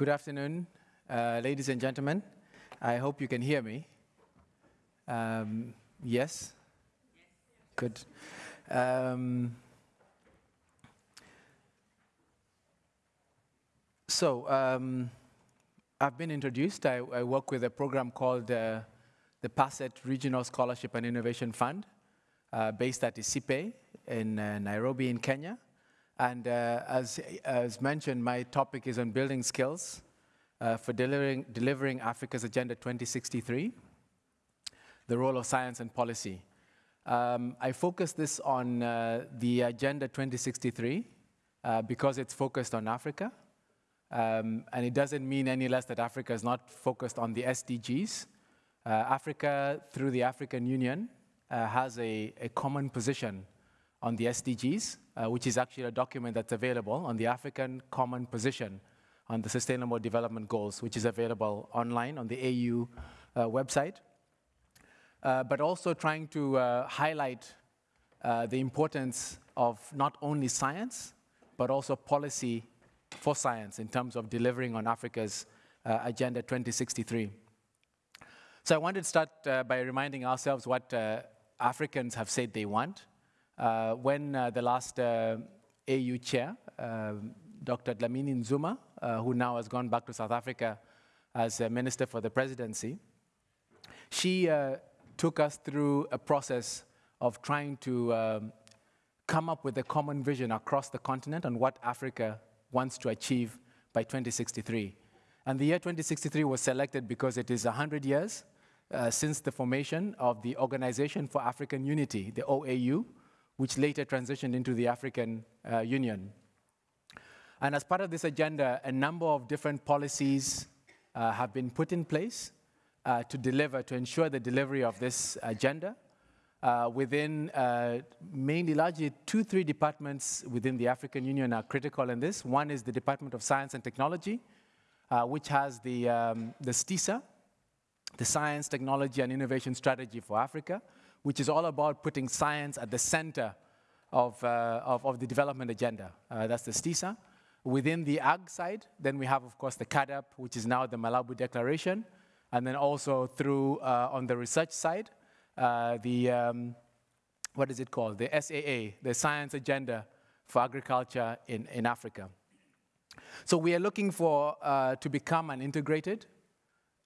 Good afternoon, uh, ladies and gentlemen. I hope you can hear me. Um, yes? Good. Um, so, um, I've been introduced. I, I, work with a program called uh, the PASET Regional Scholarship and Innovation Fund, uh, based at ICIPE in uh, Nairobi in Kenya. And uh, as, as mentioned, my topic is on building skills uh, for delivering, delivering Africa's Agenda 2063, the role of science and policy. Um, I focus this on uh, the Agenda 2063 uh, because it's focused on Africa. Um, and it doesn't mean any less that Africa is not focused on the SDGs. Uh, Africa, through the African Union, uh, has a, a common position on the SDGs, uh, which is actually a document that's available on the African Common Position on the Sustainable Development Goals, which is available online on the AU uh, website. Uh, but also trying to uh, highlight uh, the importance of not only science, but also policy for science in terms of delivering on Africa's uh, Agenda 2063. So I wanted to start by reminding ourselves what Africans have said they want. Uh, when uh, the last uh, AU chair, um, Dr. Dlamini Zuma, who now has gone back to South Africa as a minister for the presidency, she took us through a process of trying to um, come up with a common vision across the continent on what Africa wants to achieve by 2063. And the year 2063 was selected because it is 100 years uh, since the formation of the Organization for African Unity, the OAU, which later transitioned into the African uh, Union. And as part of this agenda, a number of different policies uh, have been put in place uh, to deliver, to ensure the delivery of this agenda uh, within uh, mainly largely two, three departments within the African Union are critical in this. One is the Department of Science and Technology, uh, which has the, um, the STISA, the Science, Technology and Innovation Strategy for Africa, which is all about putting science at the center of, uh, of, of, the development agenda. Uh, that's the STISA. Within the ag side, then we have, of course, the CAADP, which is now the Malabo Declaration, and then also through, uh, on the research side, uh, the, um, what is it called? The SAA, the Science Agenda for Agriculture in, in Africa. So we are looking for, uh, to become an integrated,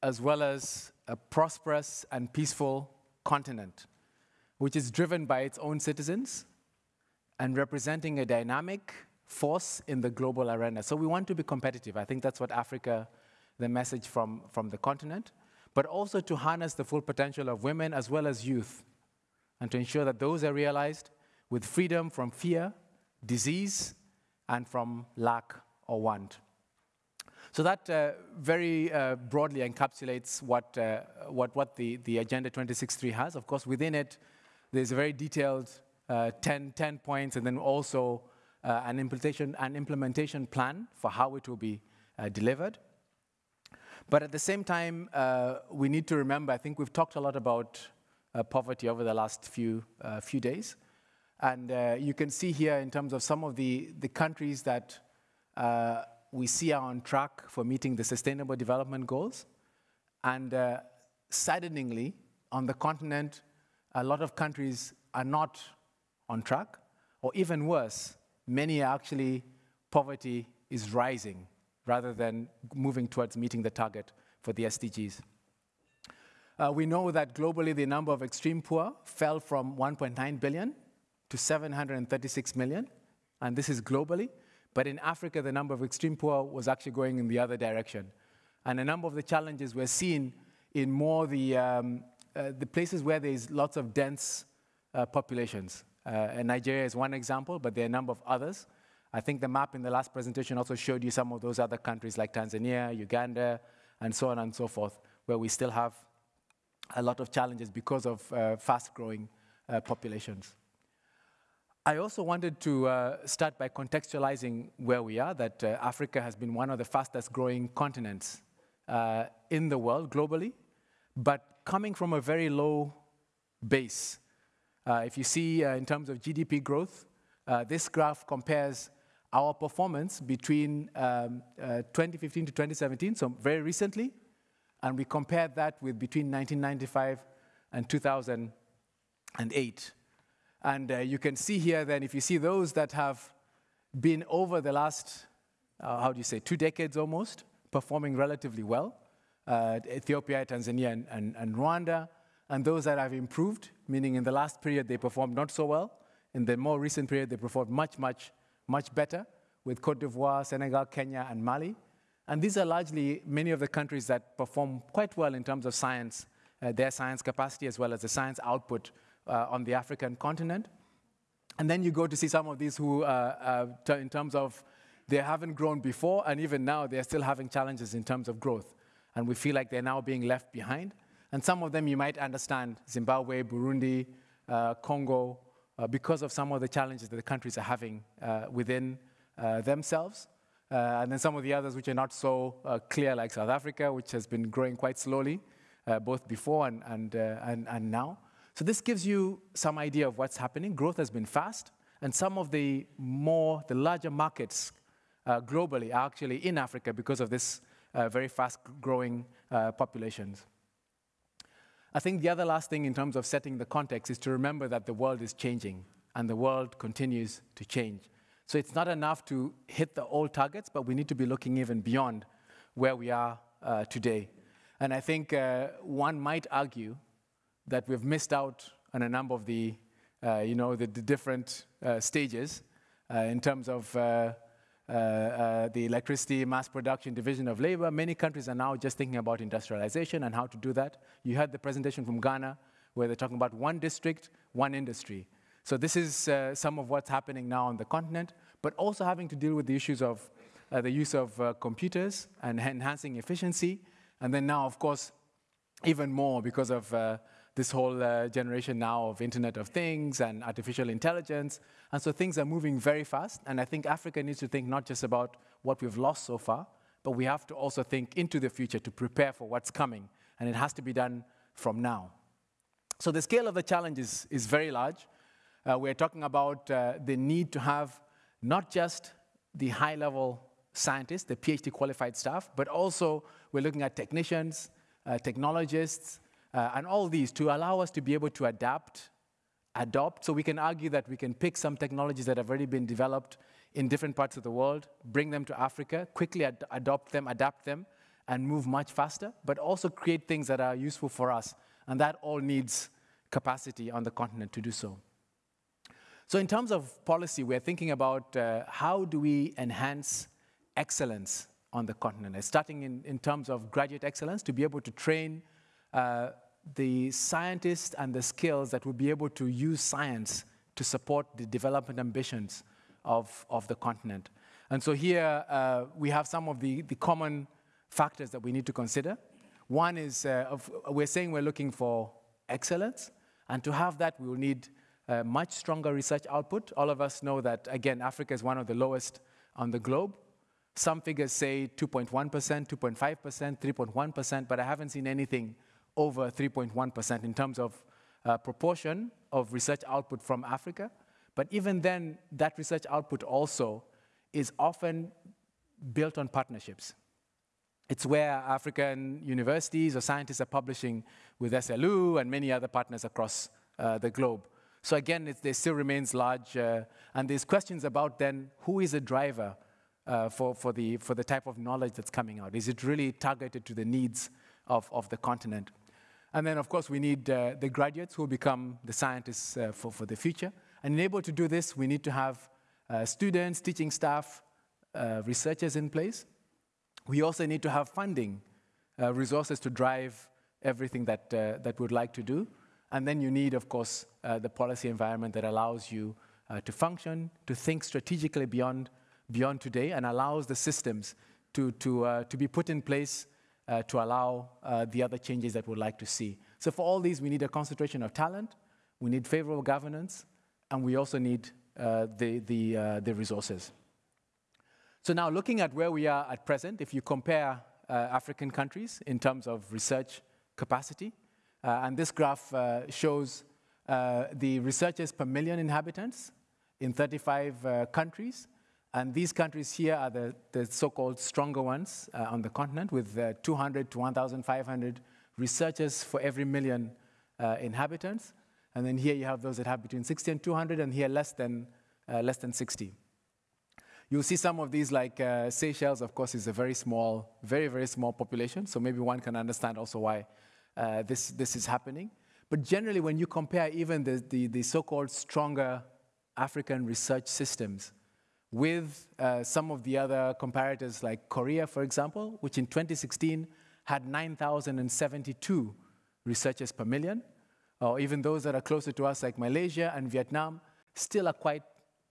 as well as a prosperous and peaceful continent which is driven by its own citizens and representing a dynamic force in the global arena. So we want to be competitive. I think that's what Africa, the message from, from the continent, but also to harness the full potential of women as well as youth, and to ensure that those are realized with freedom from fear, disease, and from lack or want. So that uh, very uh, broadly encapsulates what, uh, what, what the, the Agenda 2063 has. Of course, within it, there's a very detailed uh, 10, 10 points and then also uh, an, implementation, an implementation plan for how it will be uh, delivered. But at the same time, uh, we need to remember, I think we've talked a lot about uh, poverty over the last few, uh, few days. And you can see here in terms of some of the, the countries that we see are on track for meeting the Sustainable Development Goals. And saddeningly, on the continent, a lot of countries are not on track, or even worse, many are actually, poverty is rising rather than moving towards meeting the target for the SDGs. Uh, we know that globally the number of extreme poor fell from 1.9 billion to 736 million, and this is globally. But in Africa, the number of extreme poor was actually going in the other direction. And a number of the challenges we're seeing in more the um, the places where there's lots of dense uh, populations. Uh, and Nigeria is one example, but there are a number of others. I think the map in the last presentation also showed you some of those other countries like Tanzania, Uganda, and so on and so forth, where we still have a lot of challenges because of uh, fast-growing uh, populations. I also wanted to uh, start by contextualizing where we are, that Africa has been one of the fastest growing continents in the world globally, but coming from a very low base. Uh, if you see uh, in terms of GDP growth, uh, this graph compares our performance between um, uh, 2015 to 2017, so very recently, and we compared that with between 1995 and 2008. And uh, you can see here then, if you see those that have been over the last, uh, how do you say, two decades almost, performing relatively well, uh, Ethiopia, Tanzania, and, and, and Rwanda, and those that have improved, meaning in the last period they performed not so well, in the more recent period they performed much, much, much better with Cote d'Ivoire, Senegal, Kenya, and Mali. And these are largely many of the countries that perform quite well in terms of science, uh, their science capacity as well as the science output uh, on the African continent. And then you go to see some of these who, uh, uh in terms of they haven't grown before, and even now they're still having challenges in terms of growth. And we feel like they're now being left behind. And some of them you might understand Zimbabwe, Burundi, uh, Congo, uh, because of some of the challenges that the countries are having within themselves. Uh, and then some of the others which are not so uh, clear, like South Africa, which has been growing quite slowly, uh, both before and, and, and, and now. So this gives you some idea of what's happening. Growth has been fast, and some of the more, the larger markets uh, globally are actually in Africa because of this uh, very fast growing uh, populations. I think the other last thing in terms of setting the context is to remember that the world is changing and the world continues to change. So it's not enough to hit the old targets, but we need to be looking even beyond where we are uh, today. And I think uh, one might argue that we've missed out on a number of the, uh, you know, the, the different uh, stages in terms of the electricity mass production division of labor. Many countries are now just thinking about industrialization and how to do that. You had the presentation from Ghana where they're talking about one district, one industry. So this is uh, some of what's happening now on the continent, but also having to deal with the issues of uh, the use of uh, computers and enhancing efficiency. And then now, of course, even more because of uh, this whole uh, generation now of Internet of Things and artificial intelligence. And so things are moving very fast. And I think Africa needs to think not just about what we've lost so far, but we have to also think into the future to prepare for what's coming. And it has to be done from now. So the scale of the challenge is, is very large. Uh, we're talking about uh, the need to have not just the high level scientists, the PhD qualified staff, but also we're looking at technicians, uh, technologists, uh, and all these to allow us to be able to adapt, adopt. So we can argue that we can pick some technologies that have already been developed in different parts of the world, bring them to Africa, quickly ad adopt them, adapt them, and move much faster, but also create things that are useful for us. And that all needs capacity on the continent to do so. So in terms of policy, we're thinking about uh, how do we enhance excellence on the continent, starting in, in terms of graduate excellence to be able to train uh, the scientists and the skills that will be able to use science to support the development ambitions of, of the continent. And so here uh, we have some of the, the common factors that we need to consider. One is uh, of, we're saying we're looking for excellence, and to have that we will need uh, much stronger research output. All of us know that, again, Africa is one of the lowest on the globe. Some figures say 2.1%, 2.5%, 3.1%, but I haven't seen anything over 3.1% in terms of uh, proportion of research output from Africa. But even then, that research output also is often built on partnerships. It's where African universities or scientists are publishing with SLU and many other partners across uh, the globe. So again, it, there still remains large, uh, and there's questions about then who is a driver uh, for, for, the, for the type of knowledge that's coming out? Is it really targeted to the needs of, of the continent? And then, of course, we need uh, the graduates who will become the scientists uh, for, for the future. And in able to do this, we need to have uh, students, teaching staff, uh, researchers in place. We also need to have funding, resources to drive everything that, that we'd like to do. And then you need, of course, uh, the policy environment that allows you uh, to function, to think strategically beyond, beyond today, and allows the systems to, to, uh, to be put in place uh, to allow uh, the other changes that we'd like to see. So for all these, we need a concentration of talent, we need favorable governance, and we also need uh, the, the, the resources. So now looking at where we are at present, if you compare African countries in terms of research capacity, uh, and this graph uh, shows uh, the researchers per million inhabitants in 35 countries. And these countries here are the, the so-called stronger ones uh, on the continent with uh, 200 to 1,500 researchers for every million uh, inhabitants. And then here you have those that have between 60 and 200, and here less than, uh, less than 60. You'll see some of these, like uh, Seychelles, of course, is a very small, very, very small population. So maybe one can understand also why uh, this, this is happening. But generally, when you compare even the, the, the so-called stronger African research systems with uh, some of the other comparators like Korea, for example, which in 2016 had 9,072 researchers per million, or even those that are closer to us like Malaysia and Vietnam, still are quite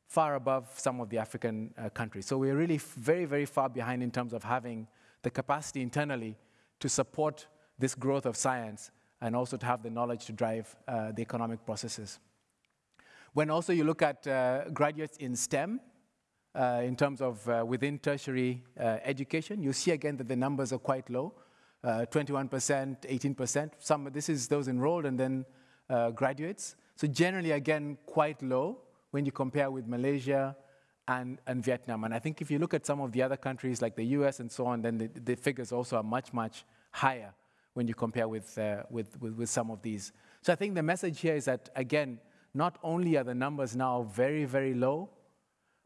far above some of the African uh, countries. So we're really very, very far behind in terms of having the capacity internally to support this growth of science and also to have the knowledge to drive uh, the economic processes. When also you look at uh, graduates in STEM, in terms of uh, within tertiary uh, education, you see again that the numbers are quite low, 21%, 18%. Some, this is those enrolled and then graduates. So generally, again, quite low when you compare with Malaysia and, and Vietnam. And I think if you look at some of the other countries like the US and so on, then the, the figures also are much, much higher when you compare with, uh, with, with, with, some of these. So I think the message here is that, again, not only are the numbers now very, very low,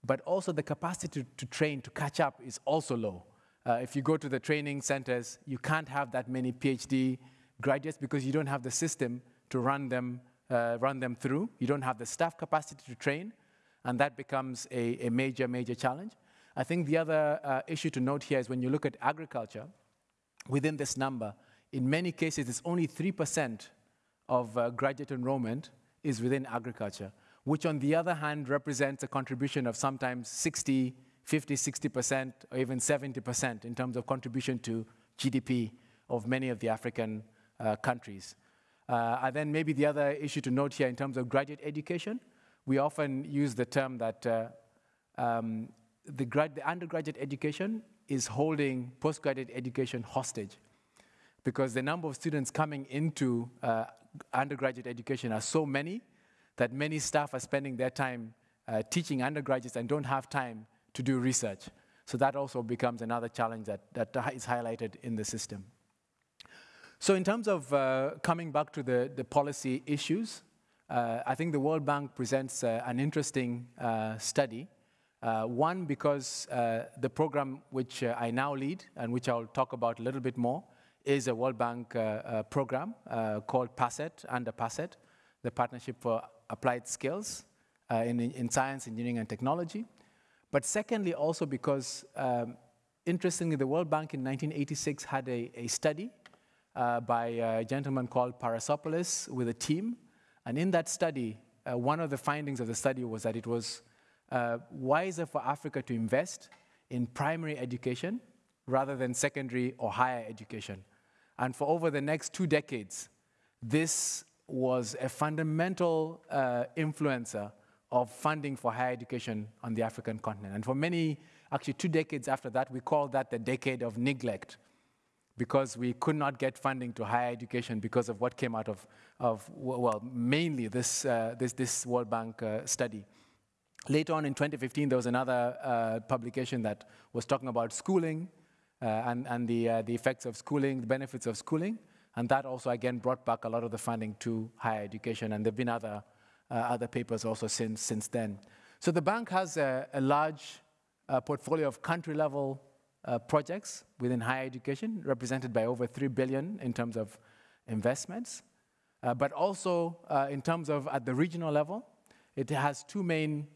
but also the capacity to, to train, to catch up is also low. Uh, if you go to the training centers, you can't have that many PhD graduates because you don't have the system to run them uh, run them through. You don't have the staff capacity to train, and that becomes a, a major, major challenge. I think the other uh, issue to note here is when you look at agriculture, within this number, in many cases, it's only 3% of uh, graduate enrollment is within agriculture, which on the other hand represents a contribution of sometimes 60, 50, 60%, or even 70% in terms of contribution to GDP of many of the African uh, countries. Uh, and then maybe the other issue to note here in terms of graduate education, we often use the term that uh, um, the, the, undergraduate education is holding postgraduate education hostage because the number of students coming into uh, undergraduate education are so many that many staff are spending their time uh, teaching undergraduates and don't have time to do research. So that also becomes another challenge that, that is highlighted in the system. So in terms of uh, coming back to the, the policy issues, uh, I think the World Bank presents uh, an interesting uh, study. Uh, one, because the program which I now lead and which I'll talk about a little bit more is a World Bank program called PASET, under PASET, the Partnership for Applied Skills in, in Science, Engineering, and Technology. But secondly, also because, um, interestingly, the World Bank in 1986 had a, a study uh, by a gentleman called Psacharopoulos with a team. And in that study, uh, one of the findings of the study was that it was uh, wiser for Africa to invest in primary education rather than secondary or higher education. And for over the next two decades, this was a fundamental uh, influencer of funding for higher education on the African continent. And for many, actually two decades after that, we call that the decade of neglect because we could not get funding to higher education because of what came out of, of well, mainly this, uh, this, this World Bank uh, study. Later on in 2015, there was another uh, publication that was talking about schooling uh, and, and the, uh, the effects of schooling, the benefits of schooling, and that also, again, brought back a lot of the funding to higher education, and there have been other, uh, other papers also since, since then. So the bank has a, a large portfolio of country-level uh, projects within higher education, represented by over 3 billion in terms of investments. Uh, but also uh, in terms of at the regional level, it has two main,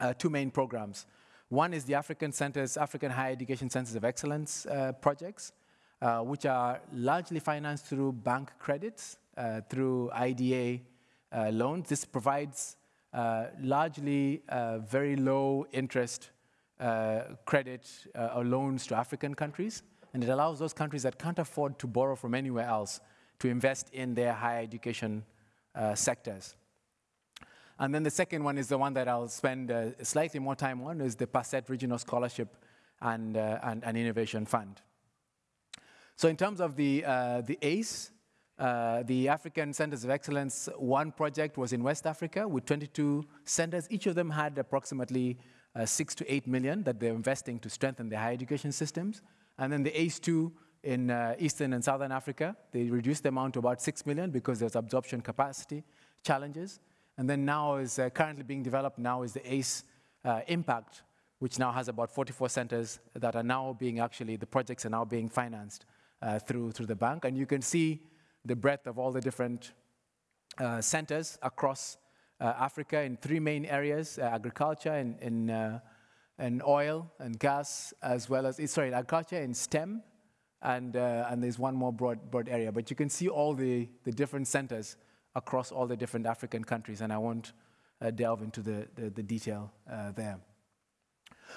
uh, two main programs. One is the African Centers, African Higher Education Centers of Excellence uh, projects, uh, which are largely financed through bank credits, through IDA loans. This provides largely very low interest uh, credit uh, or loans to African countries, and it allows those countries that can't afford to borrow from anywhere else to invest in their higher education uh, sectors. And then the second one is the one that I'll spend uh, slightly more time on, is the PASET Regional Scholarship and, uh, and, and, Innovation Fund. So in terms of the, uh, the ACE, the African Centers of Excellence, one project was in West Africa with 22 centers. Each of them had approximately uh, six to eight million that they're investing to strengthen their higher education systems. And then the ACE2 in uh, Eastern and Southern Africa, they reduced the amount to about six million because there's absorption capacity challenges. And then now is uh, currently being developed now is the ACE uh, Impact, which now has about 44 centers that are now being actually, the projects are now being financed uh, through, through the bank. And you can see the breadth of all the different uh, centers across uh, Africa in three main areas, uh, agriculture and, and, uh, and oil and gas, as well as, sorry, agriculture and STEM, and, and there's one more broad, broad area. But you can see all the, the different centers across all the different African countries, and I won't delve into the, the, the detail there.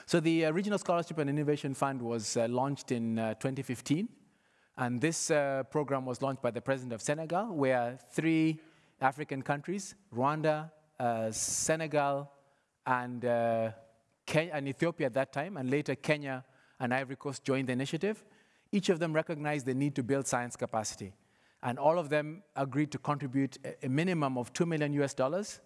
So the uh, Regional Scholarship and Innovation Fund was uh, launched in uh, 2015. And this program was launched by the President of Senegal, where three African countries, Rwanda, uh, Senegal, and, uh, and Ethiopia at that time, and later Kenya and Ivory Coast joined the initiative. Each of them recognized the need to build science capacity. And all of them agreed to contribute a minimum of 2 million US dollars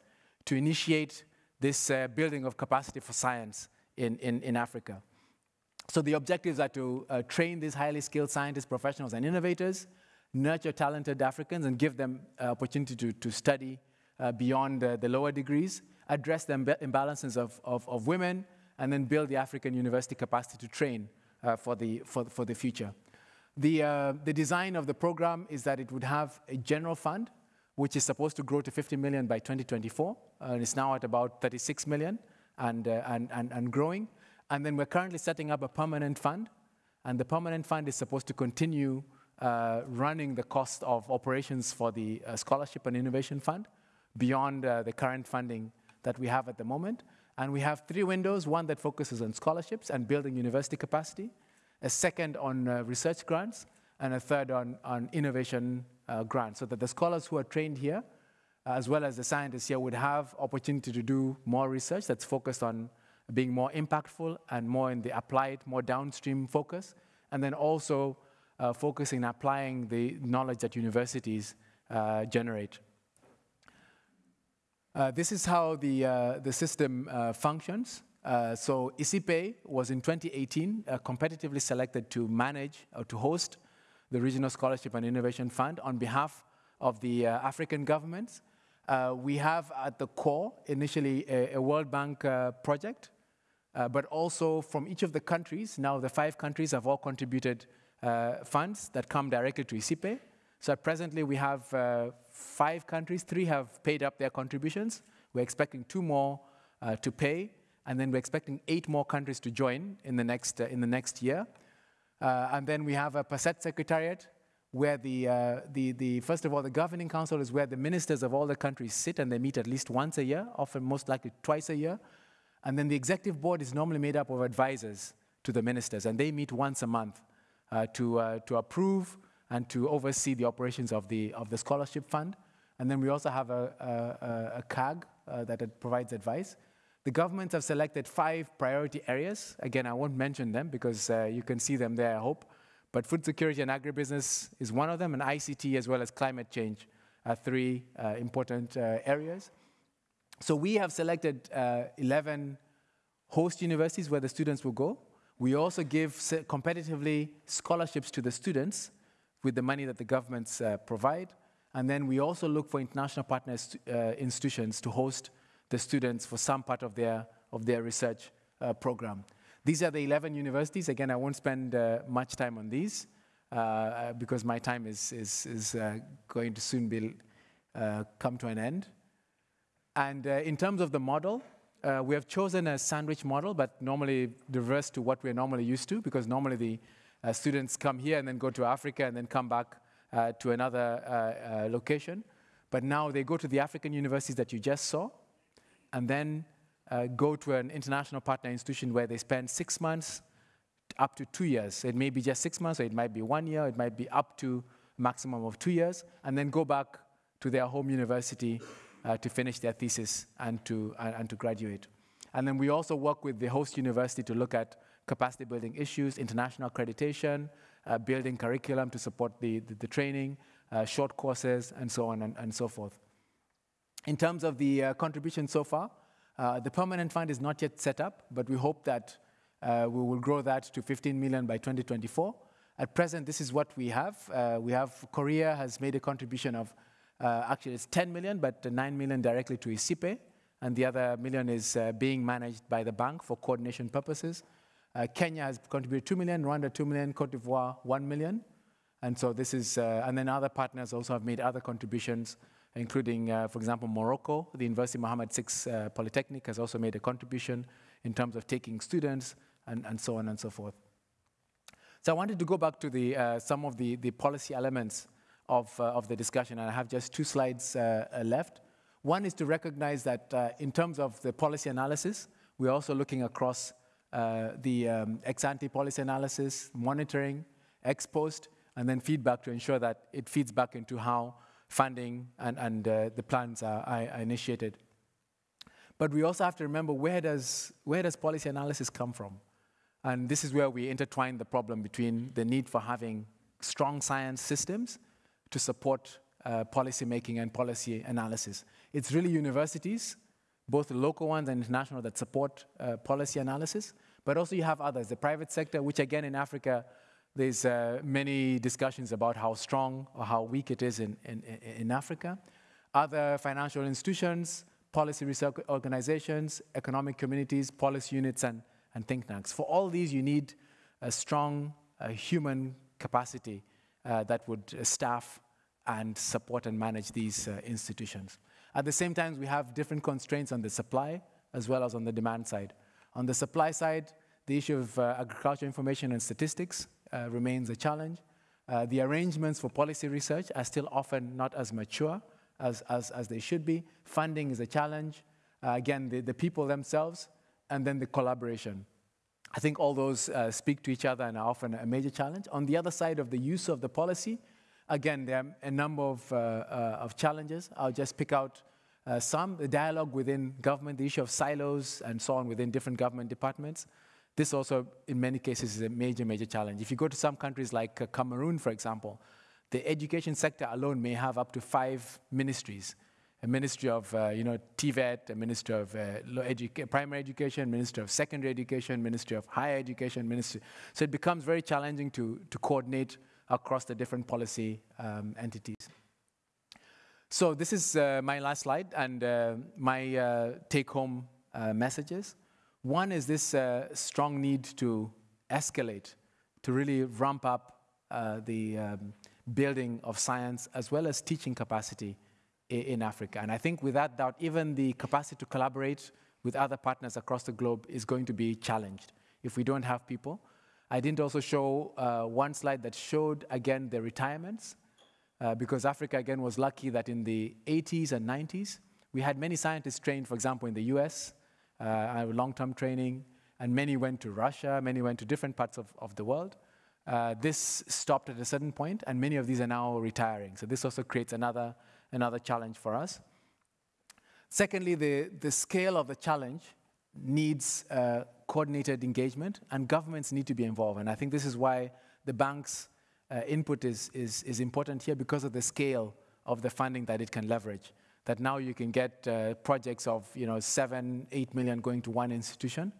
to initiate this uh, building of capacity for science in, in, in Africa. So the objectives are to uh, train these highly skilled scientists, professionals, and innovators, nurture talented Africans and give them uh, opportunity to, to study uh, beyond the lower degrees, address the imbalances of, of, of, women, and then build the African university capacity to train uh, for, the, for, for the future. The, uh, the design of the program is that it would have a general fund, which is supposed to grow to 50 million by 2024, and it's now at about 36 million and, uh, and, and, and growing. And then we're currently setting up a permanent fund, and the permanent fund is supposed to continue uh, running the cost of operations for the uh, Scholarship and Innovation Fund beyond uh, the current funding that we have at the moment. And we have three windows, one that focuses on scholarships and building university capacity, a second on uh, research grants, and a third on, on innovation uh, grants, so that the scholars who are trained here, as well as the scientists here, would have opportunity to do more research that's focused on being more impactful and more in the applied, more downstream focus, and then also uh, focusing on applying the knowledge that universities uh, generate. Uh, this is how the, uh, the system uh, functions. Uh, so ICIPE was in 2018 competitively selected to manage or to host the Regional Scholarship and Innovation Fund on behalf of the African governments. we have at the core initially a, a World Bank project, but also from each of the countries, now the five countries have all contributed uh, funds that come directly to ICIPE. So presently we have uh, five countries, three have paid up their contributions. We're expecting two more uh, to pay, and then we're expecting eight more countries to join in the next, in the next year. and then we have a PASET Secretariat, where the, uh, the, the, first of all, the governing council is where the ministers of all the countries sit and they meet at least once a year, often most likely twice a year. And then the executive board is normally made up of advisors to the ministers, and they meet once a month. Uh, to, uh, to approve and to oversee the operations of the, of the scholarship fund. And then we also have a, a, a CAG uh, that provides advice. The governments have selected five priority areas. Again, I won't mention them because uh, you can see them there, I hope. But food security and agribusiness is one of them, and ICT as well as climate change are three uh, important uh, areas. So we have selected 11 host universities where the students will go. We also give competitively scholarships to the students with the money that the governments uh, provide. And then we also look for international partners uh, institutions to host the students for some part of their, of their research uh, program. These are the 11 universities. Again, I won't spend uh, much time on these uh, uh, because my time is, is, is going to soon be, come to an end. And in terms of the model, uh, we have chosen a sandwich model, but normally diverse to what we're normally used to, because normally the uh, students come here and then go to Africa and then come back uh, to another uh, uh, location. But now they go to the African universities that you just saw, and then uh, go to an international partner institution where they spend six months up to two years. It may be just six months, or it might be one year, it might be up to maximum of two years, and then go back to their home university uh, to finish their thesis and to, uh, and to graduate. And then we also work with the host university to look at capacity building issues, international accreditation, uh, building curriculum to support the, the, the training, uh, short courses, and so on and, and, so forth. In terms of the uh, contribution so far, Uh, the permanent fund is not yet set up, but we hope that uh, we will grow that to 15 million by 2024. At present, this is what we have. Uh, we have Korea has made a contribution of, uh, actually it's 10 million, but 9 million directly to ICIPE, and the other million is uh, being managed by the bank for coordination purposes. Uh, Kenya has contributed 2 million, Rwanda 2 million, Cote d'Ivoire 1 million. And so this is, uh, and then other partners also have made other contributions, including, uh, for example, Morocco. The University Mohammed VI uh, Polytechnic has also made a contribution in terms of taking students and, and so on and so forth. So I wanted to go back to the, some of the, the policy elements of, uh, of the discussion, and I have just two slides left. One is to recognize that in terms of the policy analysis, we're also looking across uh, the um, ex-ante policy analysis, monitoring, ex post, and then feedback to ensure that it feeds back into how funding and, and uh, the plans are, are, initiated. But we also have to remember where does, where does policy analysis come from? And this is where we intertwine the problem between the need for having strong science systems to support uh, policy making and policy analysis. It's really universities both local ones and international that support uh, policy analysis, but also you have others, the private sector, which again in Africa, there's uh, many discussions about how strong or how weak it is in, in, in Africa. Other financial institutions, policy research organizations, economic communities, policy units, and, and think tanks. For all these, you need a strong uh, human capacity that would staff and support and manage these uh, institutions. At the same time, we have different constraints on the supply as well as on the demand side. On the supply side, the issue of uh, agriculture information and statistics uh, remains a challenge. Uh, the arrangements for policy research are still often not as mature as, as, as they should be. Funding is a challenge. Uh, again, the, the people themselves, and then the collaboration. I think all those uh, speak to each other and are often a major challenge. On the other side of the use of the policy, Again, there are a number of, uh, uh, of challenges. I'll just pick out uh, some. The dialogue within government, the issue of silos and so on within different government departments. This also, in many cases, is a major, major challenge. If you go to some countries like uh, Cameroon, for example, the education sector alone may have up to five ministries. A ministry of, uh, you know, TVET, a ministry of uh, edu primary education, ministry of secondary education, ministry of higher education, ministry. So it becomes very challenging to, to coordinate across the different policy um, entities. So this is uh, my last slide and uh, my uh, take-home uh, messages. One is this strong need to escalate, to really ramp up the um, building of science as well as teaching capacity in Africa. And I think without doubt, even the capacity to collaborate with other partners across the globe is going to be challenged if we don't have people I didn't also show uh, one slide that showed, again, the retirements, uh, because Africa, again, was lucky that in the 80s and 90s, we had many scientists trained, for example, in the US, uh, long-term training, and many went to Russia, many went to different parts of, of the world. Uh, this stopped at a certain point, and many of these are now retiring. So this also creates another, another challenge for us. Secondly, the, the scale of the challenge needs uh, coordinated engagement, and governments need to be involved. And I think this is why the bank's uh, input is, is, is important here because of the scale of the funding that it can leverage. That now you can get uh, projects of you know, seven, eight million going to one institution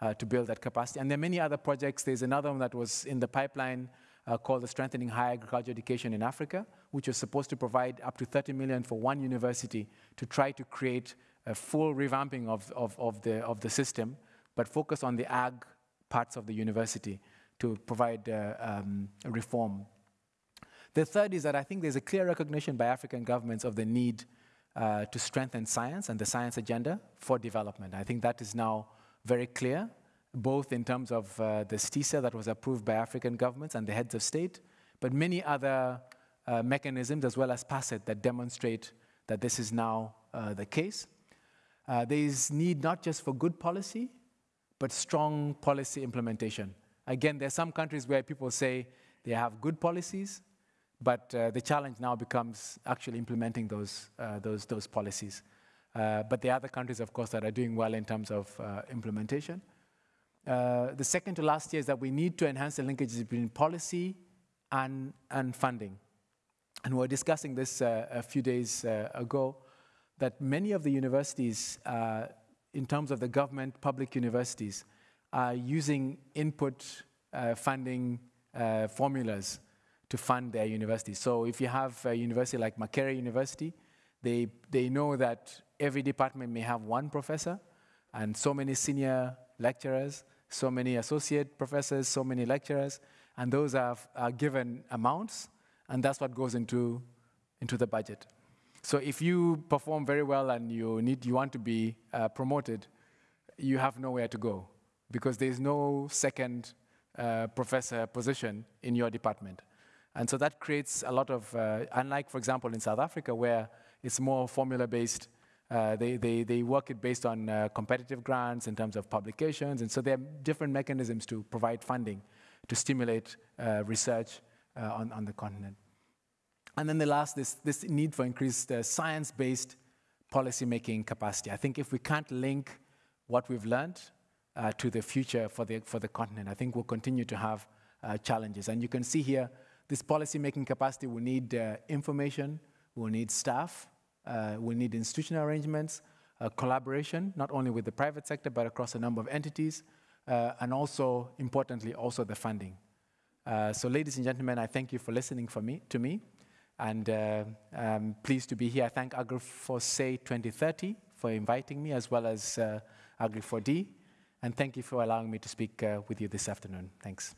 uh, to build that capacity. And there are many other projects. There's another one that was in the pipeline uh, called the Strengthening Higher Agriculture Education in Africa, which was supposed to provide up to 30 million for one university to try to create a full revamping of, of, of, the, of the system but focus on the ag parts of the university to provide uh, um, reform. The third is that I think there's a clear recognition by African governments of the need uh, to strengthen science and the science agenda for development. I think that is now very clear, both in terms of uh, the STISA that was approved by African governments and the heads of state, but many other uh, mechanisms as well as PASET that demonstrate that this is now uh, the case. Uh, there is need not just for good policy, but strong policy implementation. Again, there are some countries where people say they have good policies, but uh, the challenge now becomes actually implementing those, uh, those, those policies. But are other countries, of course, that are doing well in terms of implementation. Uh, the second to last year is that we need to enhance the linkages between policy and, and funding. And we were discussing this uh, a few days ago, that many of the universities in terms of the government, public universities, are using input uh, funding uh, formulas to fund their universities. So if you have a university like Makerere University, they, they know that every department may have one professor and so many senior lecturers, so many associate professors, so many lecturers, and those are, are given amounts, and that's what goes into, into the budget. So if you perform very well and you, need, you want to be uh, promoted, you have nowhere to go because there's no second uh, professor position in your department. And so that creates a lot of, uh, unlike, for example, in South Africa, where it's more formula-based, uh, they, they, they work it based on uh, competitive grants in terms of publications, and so there are different mechanisms to provide funding to stimulate uh, research uh, on, on the continent. And then the last, this, this need for increased uh, science-based policy-making capacity. I think if we can't link what we've learned to the future for the, for the continent, I think we'll continue to have challenges. And you can see here, this policy-making capacity will need information, will need staff, uh, we need institutional arrangements, uh, collaboration, not only with the private sector, but across a number of entities, uh, and also, importantly, also the funding. Uh, so ladies and gentlemen, I thank you for listening for me, to me, and uh, I'm pleased to be here. I thank AgriFoSe 2030 for inviting me, as well as uh, Agri4D, and thank you for allowing me to speak with you this afternoon. Thanks.